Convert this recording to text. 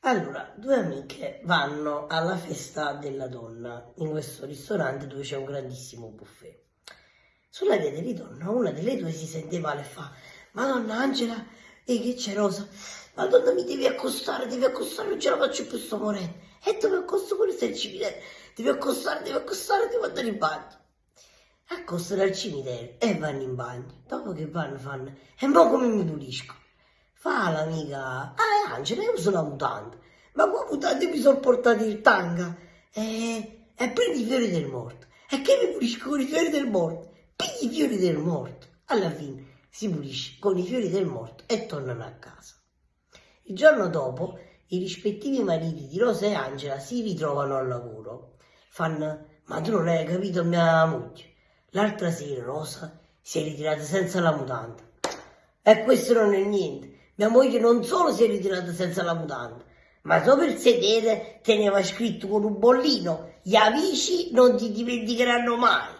Allora, due amiche vanno alla festa della donna in questo ristorante dove c'è un grandissimo buffet. Sulla via di ritorno una delle due si sente male e fa Madonna Angela, e che c'è Rosa? Madonna mi devi accostare, devi accostare, non ce la faccio più sto morendo. E dove accosto sta il cimitero? Devi accostare, devi accostare, devo andare in bagno. Accostano al cimitero e vanno in bagno. Dopo che vanno fanno, e mo come mi pulisco? Fa l'amica, ah Angela, io uso la mutanda. Ma qua mutande mi sono portati il tanga. E, e prendi i fiori del morto. E che mi pulisco con i fiori del morto? Pigli i fiori del morto. Alla fine si pulisce con i fiori del morto e tornano a casa. Il giorno dopo i rispettivi mariti di Rosa e Angela si ritrovano al lavoro. Fanno, ma tu non hai capito mia moglie. L'altra sera Rosa si è ritirata senza la mutanda. E questo non è niente. Mia moglie non solo si è ritirata senza la mutanda, ma sopra il sedere teneva scritto con un bollino, gli amici non ti dimenticheranno mai.